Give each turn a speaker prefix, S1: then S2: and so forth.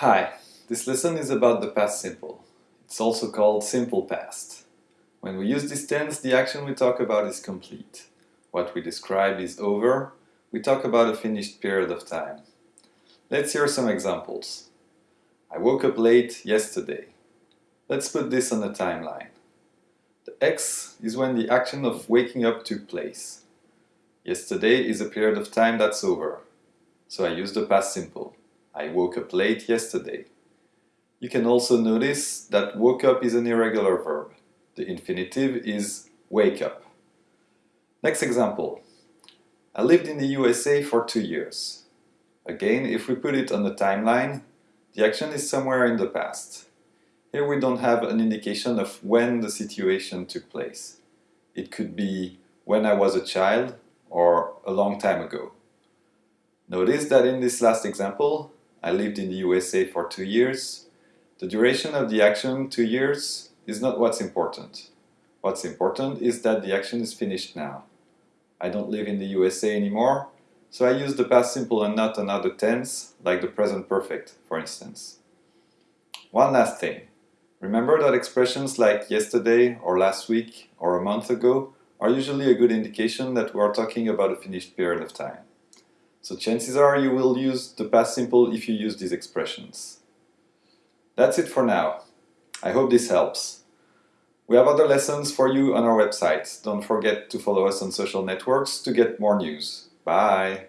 S1: Hi, this lesson is about the past simple. It's also called simple past. When we use this tense, the action we talk about is complete. What we describe is over. We talk about a finished period of time. Let's hear some examples. I woke up late yesterday. Let's put this on a timeline. The X is when the action of waking up took place. Yesterday is a period of time that's over. So I use the past simple. I woke up late yesterday. You can also notice that woke up is an irregular verb. The infinitive is wake up. Next example. I lived in the USA for two years. Again, if we put it on the timeline, the action is somewhere in the past. Here we don't have an indication of when the situation took place. It could be when I was a child or a long time ago. Notice that in this last example, I lived in the USA for two years. The duration of the action, two years, is not what's important. What's important is that the action is finished now. I don't live in the USA anymore, so I use the past simple and not another tense, like the present perfect, for instance. One last thing. Remember that expressions like yesterday or last week or a month ago are usually a good indication that we are talking about a finished period of time. So chances are you will use the past simple if you use these expressions. That's it for now. I hope this helps. We have other lessons for you on our website. Don't forget to follow us on social networks to get more news. Bye!